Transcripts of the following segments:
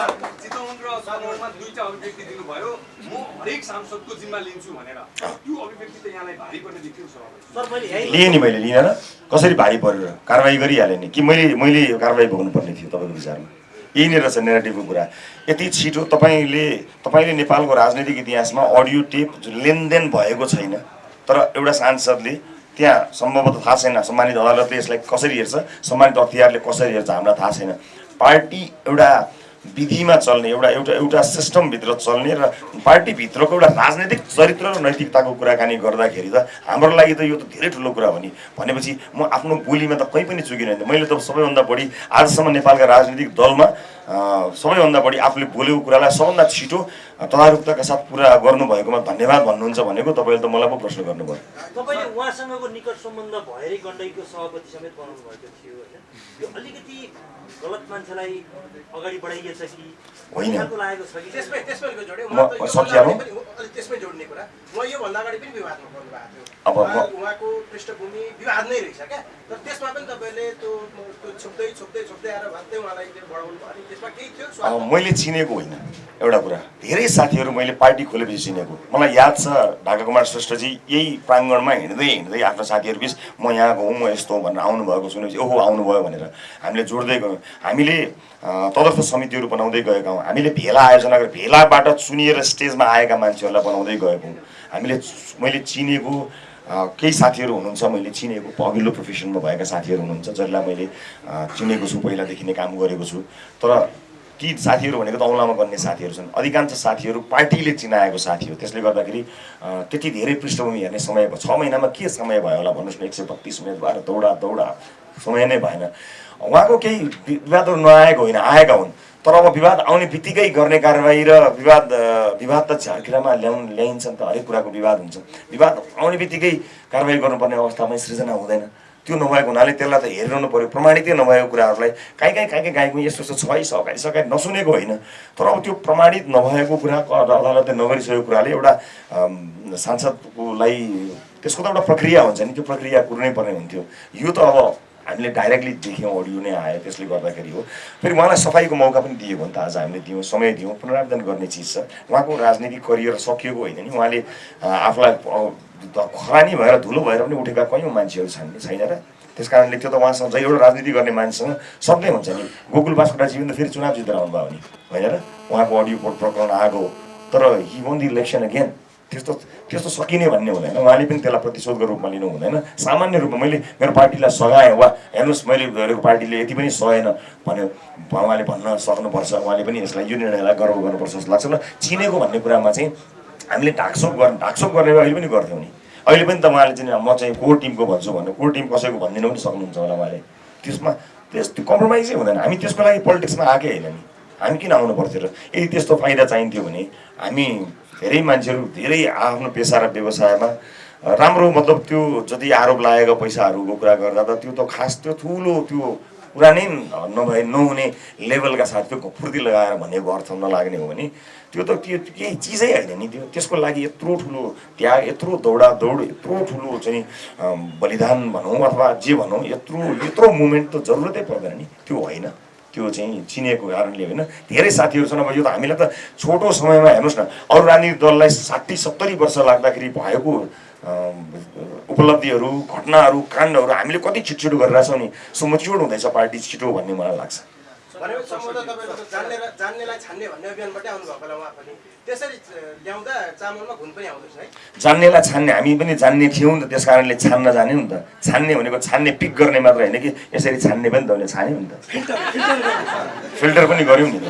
चितवन र सदरमा दुईटा अभिव्यक्ति दिनुभयो। म हरेक सांसदको जिम्मा लिन्छु भनेर। त्यो अभिव्यक्ति त यहाँलाई भारी पर्ने देखियो सभापति सर। मैले यही लिएँ नि मैले लिएन कसरी भारी परेर कारवाही गरिहालेँ नि। कि मैले मैले कारवाही भोग्नुपर्ने थियो तपाईँको विचारमा? यही नै रहेछ नेगेटिभको कुरा। यति छिटो तपाईँले तपाईँले नेपालको राजनैतिक इतिहासमा अडियो टेप लेनदेन भएको छैन। तर एउटा सांसदले त्यहाँ सम्भवतः थाहा छैन। सम्मानित अदालतले यसलाई कसरी हेर्छ? सम्मानित अख्तियारले कसरी हेर्छ? हामीलाई थाहा छैन। पार्टी एउटा विधिमा चल्ने एउटा एउटा एउटा सिस्टमभित्र चल्ने र पार्टीभित्रको एउटा राजनैतिक चरित्र र नैतिकताको कुराकानी गर्दाखेरि त हाम्रो लागि त यो त धेरै ठुलो कुरा हो नि। भनेपछि म आफ्नो बोलीमा त कहीँ पनि चुकिनँ मैले त सबैभन्दा बढी आजसम्म नेपालका राजनीतिक दलमा सबैभन्दा बढी आफूले बोलेको कुरालाई सबभन्दा छिटो तदारुकताका साथ पुरा गर्नुभएकोमा धन्यवाद भन्नुहुन्छ भनेको तपाईँले त मलाई पो प्रश्न गर्नुभयो। तपाईँले उहाँसँगको निकट सम्बन्ध भएरै गण्डकीको सभापति समेत बनाउनु भएको थियो होइन। यो अलिकति गलत मान्छेलाई अगाडि बढाइएछ कि? होइन। कि? त्यसमै? भन्दा जोड्ने कुरा। उहाँ योभन्दा अगाडि पनि विवादमा पर्नु भएको थियो। अब उहाँको पृष्ठभूमि विवाद नै रहेछ क्या। तर त्यसमा पनि तपाईँले त्यो छुप्दै छुप्दै छुप्दै आएर भत्तै उहाँलाई बढाउनु भयो। अब मैले चिनेको होइन। एउटा कुरा धेरै साथीहरू मैले पार्टी खोलेपछि चिनेको। मलाई याद छ ढाका कुमार श्रेष्ठजी यही प्राङ्गणमा हिँड्दै हिँड्दै आफ्नो साथीहरू बिच म यहाँको हुँ म यस्तो भनेर आउनुभएको सुनेपछि ओहो आउनुभयो भनेर हामीले जोड्दै गयौँ। हामीले तदर्थ समितिहरू बनाउँदै गएका हौँ। हामीले भेला आयोजना गरेर भेलाबाट चुनिएर स्टेजमा आएका मान्छेहरूलाई बनाउँदै गएको हौँ। हामीले मैले चिनेको केही साथीहरू हुनुहुन्छ मैले चिनेको अघिल्लो प्रोफेसनमा भएका साथीहरू हुनुहुन्छ जसलाई मैले चिनेको छु पहिलादेखि नै काम गरेको छु। तर ती साथीहरू भनेको त औँलामा गर्ने साथीहरू छन्। अधिकांश साथीहरू पार्टीले चिनाएको साथी हो। त्यसले गर्दाखेरि त्यति धेरै पृष्ठभूमि हेर्ने समय भयो। छ महिनामा के समय भयो होला भन्नुहोस् न एक सय बत्तिस उम्मेदवार दौडा दौडा। समय नै भएन। उहाँको केही विवादहरू नआएको होइन आएका हुन्। तर अब विवाद आउने बित्तिकै गर्ने कारवाही र विवाद विवाद त झारखिरामा ल्याउन् ल्याइन्छ नि त हरेक कुराको विवाद हुन्छ। विवाद आउने बित्तिकै कारवाही गर्नुपर्ने अवस्थामै सृजना हुँदैन। त्यो नभएको हुनाले त्यसलाई त हेरिरहनु पऱ्यो प्रमाणितै नभएको कुराहरूलाई काहीँ काहीँ काहीँ काहीँ गाईको यस्तो यस्तो छ सघाइ सघाइ नसुनेको होइन। तर अब त्यो प्रमाणित नभएको कुरा अदालतले नगरिसकेको कुराले एउटा सांसदकोलाई त्यसको त एउटा प्रक्रिया हुन्छ नि। त्यो प्रक्रिया कुर्नै पर्ने हुन्थ्यो। यो त अब हामीले डाइरेक्टली देख्यौँ अडियो नै आयो त्यसले गर्दाखेरि हो। फेरि उहाँलाई सफाइको मौका पनि दिएको नि त आज हामीले दियौँ समय दियौँ पुनरावृत्तन गर्ने चिज छ। उहाँको राजनीतिक करियर सकिएको होइन नि। उहाँले आफूलाई खरानी भएर धुलो भएर पनि उठेका कयौँ मान्छेहरू छन् छैन र? त्यस कारणले त्यो त उहाँसँग जहिले एउटा राजनीति गर्ने मान्छेसँग सक्नै हुन्छ नि। गोकुल बास्कोटाजी पनि त फेरि चुनाव जितेर आउनुभयो नि। होइन र? उहाँको अडियो कोड प्रकरण हो। तर he won the election again त्यस्तो त्यस्तो सकिने भन्ने हुँदैन। उहाँले पनि त्यसलाई प्रतिशोधको रूपमा लिनु हुँदैन। सामान्य रूपमा मैले मेरो पार्टीलाई सघाएँ वा हेर्नुहोस् मैले गरेको पार्टीले यति पनि सहेन भन्यो। उहाँले भन्न सक्नुपर्छ उहाँले पनि यसलाई यो निर्णयलाई गर्व गर्नुपर्छ जस्तो लाग्छ। र चिनेको भन्ने कुरामा चाहिँ हामीले ढाकछोप गर्ने ढाकछोप गर्ने अहिले पनि गर्थ्यौँ नि। अहिले पनि त उहाँले चाहिँ म चाहिँ कोर टिमको भन्छु भन्नु कोर टिम कसैको भनिदिनु पनि सक्नुहुन्छ होला उहाँले। त्यसमा त्यस त्यो कम्प्रोमाइजै हुँदैन। हामी त्यसको लागि पोलिटिक्समा आएकै होइन नि। हामी किन आउनु पर्थ्यो र? यदि त्यस्तो फाइदा चाहिन्थ्यो भने हामी धेरै मान्छेहरू धेरै आफ्नो पेसा र व्यवसायमा राम्रो मतलब त्यो जति आरोप लागेको पैसाहरूको कुरा गर्दा त त्यो त खास त्यो ठुलो त्यो कुरा नै नभए नहुने लेभलका साथ त्यो फुर्ती लगाएर भनेको अर्थ नलाग्ने हो भने त्यो त त्यो केही चिजै होइन नि त्यो। त्यसको लागि यत्रो ठुलो त्याग यत्रो दौडा दौड यत्रो ठुलो चाहिँ बलिदान भनौँ अथवा जे भनौँ यत्रो यत्रो मुभमेन्ट त जरुरतै पर्दैन नि। त्यो होइन। त्यो चाहिँ चिनेको कारणले होइन धेरै साथीहरू छन् अब यो त हामीलाई त छोटो समयमा हेर्नुहोस् न अरू राजनीतिक दललाई साठी सत्तरी वर्ष लाग्दाखेरि भएको उपलब्धिहरू घटनाहरू काण्डहरू हामीले कति छिटो छिटो गरिरहेछौँ नि? सो मच्योर हुँदैछ पार्टी छिटो भन्ने मलाई लाग्छ। भनेको सम्भवतः तपाईँको जान्ने र जान्नेलाई छान्ने भन्ने अभियानबाटै आउनुभएको होला उहाँ पनि। त्यसरी ल्याउँदा चामलमा घुन पनि आउँदछ है। जान्नेलाई छान्ने हामी पनि जान्ने थियौँ नि त त्यस कारणले छान्न जाने नि त। छान्ने भनेको छान्ने पिक गर्ने मात्र होइन कि यसरी छान्ने पनि त उसले छान्यो नि त। फिल्टर पनि गऱ्यौँ नि त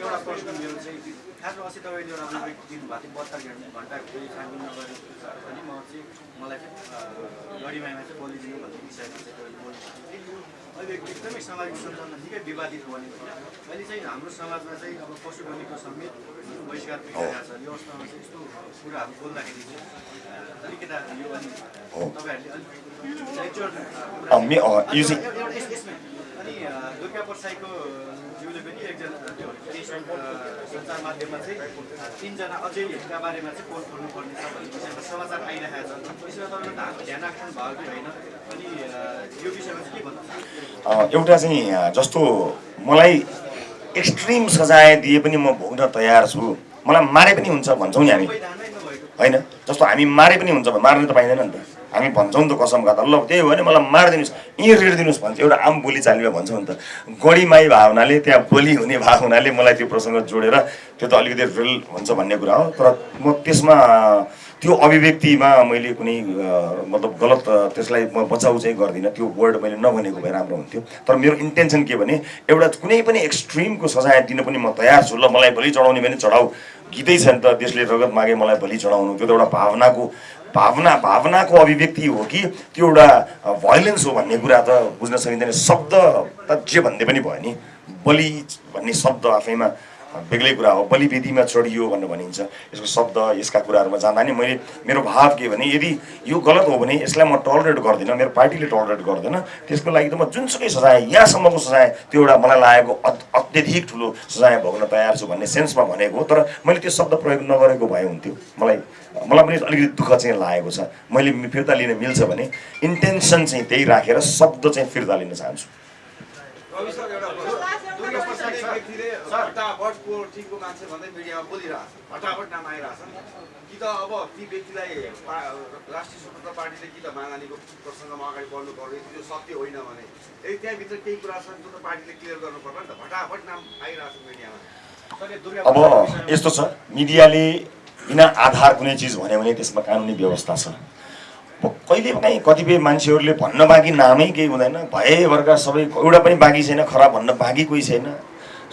एउटा प्रश्न मेरो चाहिँ खासमा अस्ति तपाईँले एउटा अभिव्यक्ति दिनुभएको थियो। बहत्तर घन्टा कोही छानबिन नगरेको पनि म चाहिँ मलाई चाहिँ गढीमाईमा चाहिँ बोलिदिनु भन्ने विषयमा चाहिँ तपाईँले बोल्नु थियो अभिव्यक्ति एकदमै सामाजिक सञ्जालमा निकै विवादित बनेको छ अहिले चाहिँ हाम्रो समाजमा चाहिँ अब पशु बलिको समेत बहिष्कार भइरहेको छ। यो अवस्थामा चाहिँ यस्तो कुराहरू बोल्दाखेरि चाहिँ अलिकता यो अनि तपाईँहरूले अलिक यसमा। अनि दुर्गा प्रसाईको ज्यूले पनि एकजना सञ्चार माध्यममा चाहिँ तिनजना अझैका बारेमा चाहिँ पोल खोल्नुपर्ने छ भन्ने विषयमा समाचार आइरहेको छ। यसमा तपाईँले ध्यान ध्यान राख्नु भयो कि होइन। अनि यो विषयमा चाहिँ के भन्नु एउटा चाहिँ जस्तो मलाई एक्सट्रिम सजाय दिए पनि म भोग्न तयार छु। मलाई मारे पनि हुन्छ भन्छौँ नि हामी। होइन? जस्तो हामी मारे पनि हुन्छ मार्नु त पाइँदैन नि त। हामी भन्छौँ नि त कसम खाता ल त्यही हो भने मलाई मारिदिनुहोस्। यहीँ रेडिदिनुहोस् भन्छ। एउटा आम बोली चालीमा भन्छौँ नि त। गढीमाई भए हुनाले त्यहाँ बोली हुने भए हुनाले मलाई त्यो प्रसङ्ग जोडेर त्यो त अलिकति रिल हुन्छ भन्ने कुरा हो। तर म त्यसमा त्यो अभिव्यक्तिमा मैले कुनै मतलब गलत त्यसलाई म बचाउ चाहिँ गर्दिनँ। त्यो वर्ड मैले नभनेको भए राम्रो हुन्थ्यो। तर मेरो इन्टेन्सन के भने एउटा कुनै पनि एक्सट्रिमको सजाय दिन पनि म तयार छु। ल मलाई भोलि चढाउने भने चढाउ। गीतै छ नि त देशले रगत मागे मलाई भोलि चढाउनु। त्यो त एउटा भावनाको भावना भावनाको अभिव्यक्ति हो कि त्यो एउटा भयोलेन्स हो भन्ने कुरा त बुझ्न सकिँदैन शब्द त जे भन्दै पनि भयो नि बलि भन्ने शब्द आफैमा बेग्लै कुरा हो। बलिवेदीमा चढियो भनेर भनिन्छ। यसको शब्द यसका कुराहरूमा जाँदा नि मैले मेरो भाव के भने यदि यो गलत हो भने यसलाई म टलरेट गर्दिनँ मेरो पार्टीले टलरेट गर्दैन त्यसको लागि त म जुनसुकै सजाय यहाँसम्मको सजाय त्यो एउटा मलाई लागेको अत- अत्यधिक ठुलो सजाय भोग्न तयार छु भन्ने सेन्समा भनेको हो। तर मैले त्यो शब्द प्रयोग नगरेको भए हुन्थ्यो। मलाई मलाई पनि अलिकति दुःख चाहिँ लागेको छ। मैले फिर्ता लिन मिल्छ भने इन्टेन्सन चाहिँ त्यही राखेर शब्द चाहिँ फिर्ता लिन चाहन्छु रवि सर एउटा प्रश्न। दुर्गा प्रसाद व्यक्तिले फटाफटको टिमको मान्छे भन्दै मिडियामा बोलिरहेछ फटाफट नाम आइरहेछ नि कि त अब ती व्यक्तिलाई राष्ट्रिय स्वतन्त्र पार्टीले कि त मागानीको प्रसङ्गमा अगाडि बढ्नु यदि त्यो सत्य होइन भने। यदि त्यहाँभित्र केही कुरा छन् जो त पार्टीले क्लियर गर्नु पर्ला नि त। फटाफट नाम आइरहेछ मिडियामा। अब यस्तो छ मिडियाले बिना आधार कुनै चिज भन्यो भने त्यसमा कानुनी व्यवस्था छ। अब कहिले पनि कतिपय मान्छेहरूले भन्न बाँकी नामै केही हुँदैन। भएभरका सबै एउटा पनि बाँकी छैन खराब भन्न बाँकी कोही छैन।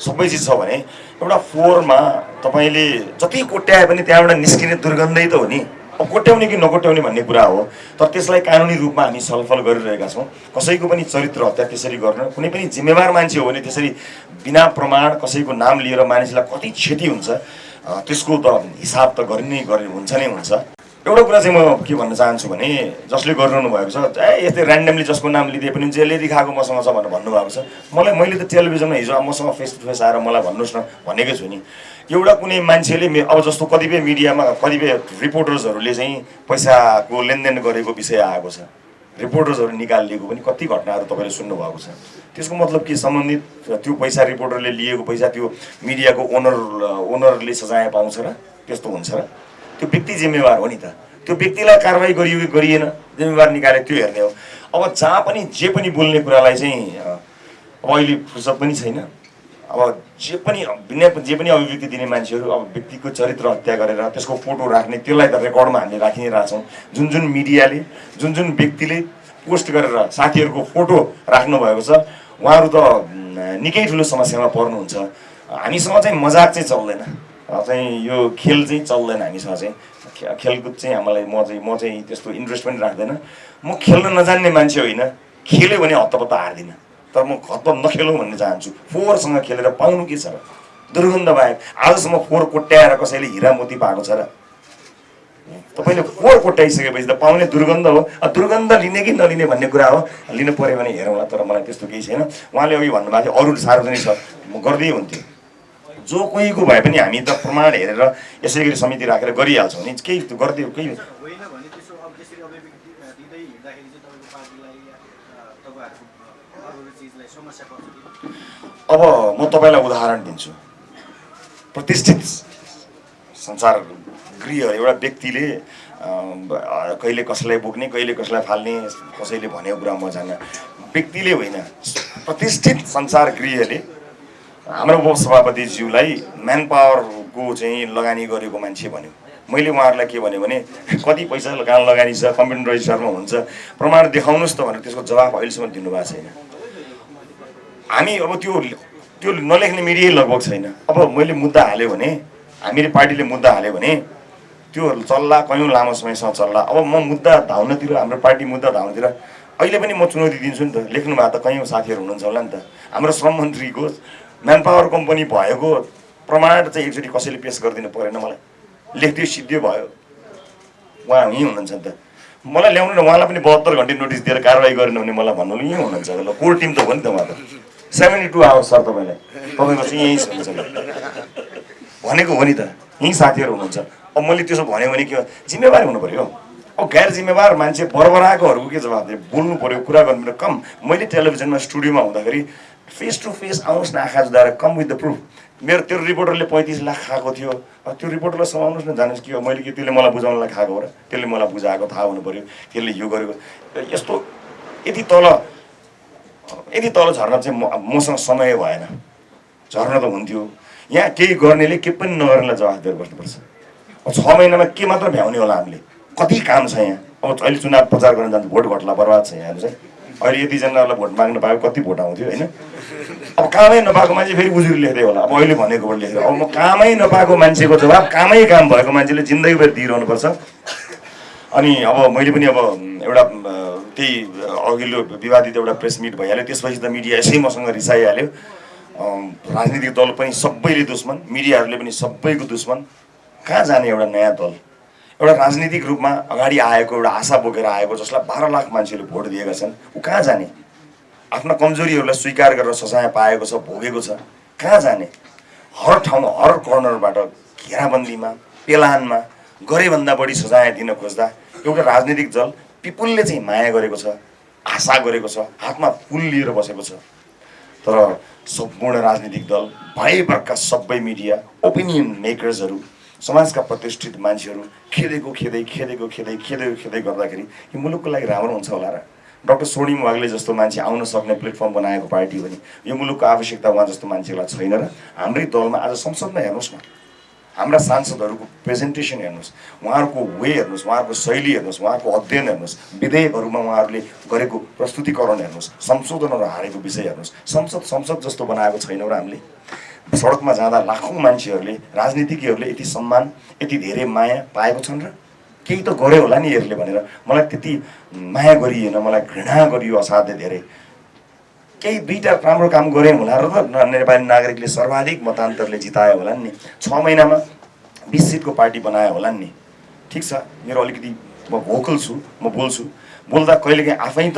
सबै चिज छ भने एउटा फोहोरमा तपाईँले जति कोट्याए पनि त्यहाँबाट निस्किने दुर्गन्धै त हो नि। अब कोट्याउने कि नकोट्याउने भन्ने कुरा हो। तर त्यसलाई कानुनी रूपमा हामी छलफल गरिरहेका छौँ। कसैको पनि चरित्र हत्या त्यसरी गर्न कुनै पनि जिम्मेवार मान्छे हो भने त्यसरी बिना प्रमाण कसैको नाम लिएर मानिसलाई कति क्षति हुन्छ त्यसको त हिसाब त गरि नै हुन्छ नै हुन्छ। एउटा कुरा चाहिँ म के भन्न चाहन्छु भने जसले गरिरहनु भएको छ ए यस्तै ऱ्यान्डमली जसको नाम लिदिए पनि जसले देखाएको मसँग छ भनेर भन्नुभएको छ। मलाई मैले त टेलिभिजनमा हिजो मसँग फेस टु फेस आएर मलाई भन्नुहोस् न भनेकै छु नि। एउटा कुनै मान्छेले अब जस्तो कतिपय मिडियामा कतिपय रिपोर्टर्सहरूले चाहिँ पैसाको लेनदेन गरेको विषय आएको छ। रिपोर्टर्सहरू निकालिएको पनि कति घटनाहरू तपाईँले सुन्नुभएको छ। त्यसको मतलब के सम्बन्धित? त्यो पैसा रिपोर्टरले लिएको पैसा त्यो मिडियाको ओनर ओनरले सजाय पाउँछ र त्यस्तो हुन्छ र। त्यो व्यक्ति जिम्मेवार हो नि त। त्यो व्यक्तिलाई कारवाही गरियो कि गरिएन जिम्मेवार निकाले त्यो हेर्ने हो। अब जहाँ पनि जे पनि बोल्ने कुरालाई चाहिँ अब अहिले फुर्सद पनि छैन। अब जे पनि बिना जे पनि अभिव्यक्ति दिने मान्छेहरू अब व्यक्तिको चरित्र हत्या गरेर त्यसको फोटो राख्ने त्यसलाई त रेकर्डमा हामीले राखि नै रहेछौँ। जुन जुन मिडियाले जुन जुन व्यक्तिले पोस्ट गरेर साथीहरूको फोटो राख्नुभएको छ उहाँहरू त निकै ठुलो समस्यामा पर्नुहुन्छ। हामीसँग चाहिँ मजाक चाहिँ चल्दैन। चाहिँ यो खेल चाहिँ चल्दैन हामीसँग चाहिँ। खेलकुद चाहिँ हामीलाई म चाहिँ म चाहिँ त्यस्तो इन्ट्रेस्ट पनि राख्दैन। म खेल्न नजान्ने मान्छे होइन खेल्यो भने हत्तपत्त हार्दिनँ। तर म हत्तपत्त नखेलौँ भन्ने चाहन्छु। फोहोरसँग खेलेर पाउनु के छ र? दुर्गन्ध बाहेक आजसम्म फोहोर कोट्याएर कसैले हिरा मोती पाएको छ र? तपाईँले फोहोर कोट्याइसकेपछि त पाउने दुर्गन्ध हो। दुर्गन्ध लिने कि नलिने भन्ने कुरा हो। लिनु पऱ्यो भने हेरौँला तर मलाई त्यस्तो केही छैन। उहाँले अघि भन्नुभएको थियो अरू सार्वजनिक छ। म गर्दै हुन्थ्यो जो कोहीको भए पनि हामी त प्रमाण हेरेर यसै गरी समिति राखेर गरिहाल्छौँ नि। केही गरिदियो केही अब म तपाईँलाई उदाहरण दिन्छु। प्रतिष्ठित संसार गृह एउटा व्यक्तिले कहिले कसैलाई बोक्ने कहिले कसैलाई फाल्ने कसैले भनेको कुरा म जान्न व्यक्तिले होइन प्रतिष्ठित संसार गृहले हाम्रो उपसभापतिज्यूलाई म्यान पावरको चाहिँ लगानी गरेको मान्छे भन्यो। मैले उहाँहरूलाई के भन्यो भने कति पैसा कहाँ लगानी छ कम्प्युटर रजिस्टरमा हुन्छ प्रमाण देखाउनुहोस् त भनेर त्यसको जवाफ अहिलेसम्म दिनुभएको छैन। हामी अब त्यो त्यो नलेख्ने मिडियै लगभग छैन। अब मैले मुद्दा हाल्यो भने हामीले पार्टीले मुद्दा हाल्यो भने त्यो चल्ला कयौँ लामो समयसम्म चल्ला। अब म मुद्दा धाउनतिर हाम्रो पार्टी मुद्दा धाउनतिर अहिले पनि म चुनौती दिन्छु नि त। लेख्नु भएको त कयौँ साथीहरू हुनुहुन्छ होला नि त। हाम्रो श्रम मन्त्रीको म्यान पावर कम्पनी भएको प्रमाण चाहिँ एकचोटि कसैले पेस गरिदिनु परेन मलाई। लेखिदियो सिद्धियो भयो। उहाँ यहीँ हुनुहुन्छ नि त। मलाई ल्याउनु न उहाँलाई पनि बहत्तर घन्टे नोटिस दिएर कारवाही गरेन भने मलाई भन्नु यहीँ हुनुहुन्छ ल कोर टिम त हो नि त उहाँ त। सेभेन्टी टू आवर्स सर तपाईँलाई। तपाईँको चाहिँ यहीँ हुनुहुन्छ भनेको हो नि त। यहीँ साथीहरू हुनुहुन्छ। अब मैले त्यसो भन्यो भने के? जिम्मेवारी हुनु पऱ्यो। अब गैर जिम्मेवार मान्छे बरबराएकोहरूको के जवाब दियो? बोल्नु पऱ्यो कुरा गर्नु पऱ्यो। कम। मैले टेलिभिजनमा स्टुडियोमा हुँदाखेरि फेस टु फेस आउनुहोस् न आँखा जुदाएर कम विथ द प्रुफ मेरो त्यो रिपोर्टरले पैँतिस लाख खाएको थियो। त्यो रिपोर्टरलाई समाउनुहोस् न जानुहोस् कि मैले कि त्यसले मलाई बुझाउनलाई खाएको हो र त्यसले मलाई बुझाएको थाहा हुनु पऱ्यो त्यसले यो गरेको। यस्तो यति तल यति तल झर्न चाहिँ म मसँग समय भएन। झर्न त हुन्थ्यो। यहाँ केही गर्नेले केही पनि नगर्नेलाई जवाफ दिएर बस्नुपर्छ। छ महिनामा के मात्र भ्याउने होला हामीले? कति काम छ यहाँ? अब अहिले चुनाव प्रचार गर्न जान्छ भोट घट्ला बर्बाद छ यहाँ चाहिँ अहिले यतिजनालाई भोट माग्न पाएको कति भोट आउँथ्यो होइन? अब कामै नपाएको मान्छे फेरि उजुरी लेख्दै होला। अब अहिले भनेकोबाट लेखेर अब म कामै नपाएको मान्छेको जवाब कामै काम भएको मान्छेले जिन्दगीभर दिइरहनुपर्छ। अनि अब मैले पनि अब एउटा त्यही अघिल्लो विवादित एउटा प्रेस मिट भइहाल्यो। त्यसपछि त मिडिया यसै मसँग रिसाइहाल्यो। राजनीतिक दल पनि सबैले दुश्मन मिडियाहरूले पनि सबैको दुश्मन। कहाँ जाने एउटा नयाँ दल? एउटा राजनीतिक रूपमा अगाडि आएको एउटा आशा बोकेर आएको जसलाई बाह्र लाख मान्छेले भोट दिएका छन् ऊ कहाँ जाने? आफ्ना कमजोरीहरूलाई स्वीकार गरेर सजाय पाएको छ भोगेको छ कहाँ जाने? हर ठाउँमा हर कर्नरबाट घेराबन्दीमा पेलानमा गरेभन्दा बढी सजाय दिन खोज्दा एउटा राजनीतिक दल पिपुलले चाहिँ माया गरेको छ आशा गरेको छ हातमा फुल लिएर बसेको छ। तर सम्पूर्ण राजनीतिक दल भएभरका सबै मिडिया ओपिनियन मेकर्सहरू समाजका प्रतिष्ठित मान्छेहरू खेदेको खेदै खेदेको खेदै खेदेको खेदै गर्दाखेरि यो मुलुकको लागि राम्रो हुन्छ होला र। डक्टर सोनिम वाग्ले जस्तो मान्छे आउन सक्ने प्लेटफर्म बनाएको पार्टी पनि यो मुलुकको आवश्यकता उहाँ जस्तो मान्छेलाई छैन र हाम्रै दलमा आज संसदमा हेर्नुहोस् न। हाम्रा सांसदहरूको प्रेजेन्टेसन हेर्नुहोस् उहाँहरूको वे हेर्नुहोस् उहाँहरूको शैली हेर्नुहोस् उहाँहरूको अध्ययन हेर्नुहोस् विधेयकहरूमा उहाँहरूले गरेको प्रस्तुतिकरण हेर्नुहोस् संशोधनहरू हारेको विषय हेर्नुहोस् संसद संसद जस्तो बनाएको छैनौँ र हामीले। सडकमा जाँदा लाखौँ मान्छेहरूले राजनीतिज्ञहरूले यति सम्मान यति धेरै माया पाएको छन् र केही त गऱ्यो होला नि यसले भनेर मलाई त्यति माया गरिएन मलाई घृणा गरियो असाध्य धेरै। केही दुईवटा राम्रो काम गऱ्यौँ होला र नेपाली नागरिकले सर्वाधिक मतान्तरले जितायो होला नि। छ महिनामा बिस सिटको पार्टी बनायो होला नि। ठिक छ मेरो अलिकति म भोकल छु म बोल्छु। बोल्दा कहिलेकाहीँ आफै त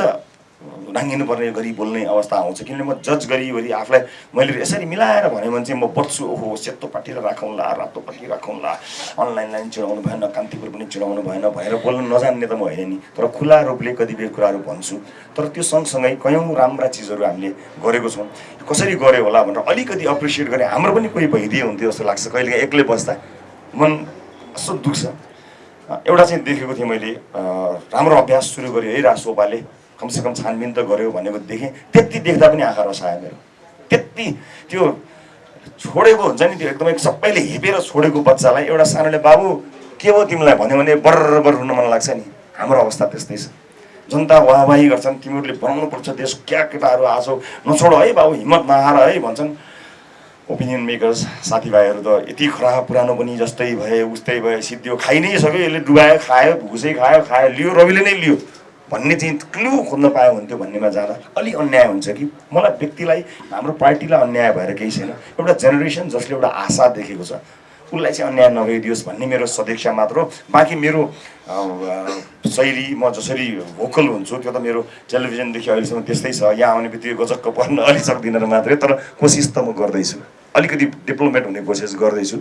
नाङ्गिनु पर्ने गरी बोल्ने अवस्था आउँछ। किनभने म जज गरिवरी आफूलाई मैले यसरी मिलाएर भने भने चाहिँ म बच्छु ओहो सेतो पार्टी राखौँला रातो पार्टी राखौँला। अनलाइन लाइन चिडाउनु भएन कान्तिपुर पनि चिडाउनु भएन भनेर बोल्न नजान्ने त म होइन नि। तर खुला रूपले कतिपय कुराहरू भन्छु। तर त्यो सँगसँगै कयौँ राम्रा चिजहरू हामीले गरेको छौँ। कसरी गऱ्यो होला भनेर अलिकति अप्रिसिएट गरेँ हाम्रो पनि कोही भइदिए हुन्थ्यो जस्तो लाग्छ। कहिलेकाहीँ एक्लै बस्दा मन कस्तो दुख्छ। एउटा चाहिँ देखेको थिएँ मैले राम्रो अभ्यास सुरु गर्यो है राजसोपाले कमसेकम छानबिन त गर्यो भनेको देखेँ। त्यति देख्दा पनि आँखा रसायो मेरो। त्यति त्यो छोडेको हुन्छ नि त्यो एकदमै सबैले हेपेर छोडेको बच्चालाई एउटा सानोले बाबु के हो तिमीलाई? भन्यो भने बर्र रुन मन लाग्छ नि। हाम्रो अवस्था त्यस्तै छ। जनता वाहवाही गर्छन् तिमीहरूले बनाउनुपर्छ देश क्या केटाहरू आछौ नछोड है बाबु हिम्मत नहार है भन्छन्। ओपिनियन मेकर्स साथीभाइहरू त यति खराब पुरानो पनि जस्तै भए उस्तै भए सिद्धियो खाइ नै सक्यो यसले डुबायो खायो भुसै खायो खायो लियो रविले नै लियो। भन्ने चाहिँ क्लु खोज्न पायो हुन्थ्यो भन्नेमा जाँदा अलि अन्याय हुन्छ कि? मलाई व्यक्तिलाई हाम्रो पार्टीलाई अन्याय भएर केही छैन। एउटा जेनेरेसन जसले एउटा आशा देखेको छ उसलाई चाहिँ अन्याय नगइदियोस् भन्ने मेरो सदिक्षा मात्र हो। बाँकी मेरो शैली म जसरी भोकल हुन्छु त्यो त मेरो टेलिभिजनदेखि अहिलेसम्म त्यस्तै छ। यहाँ आउने बित्तिकै गजक्क पर्न अलि सक्दिनँ मात्रै तर कोसिस त म गर्दैछु। अलिकति डिप्लोमेट हुने कोसिस गर्दैछु।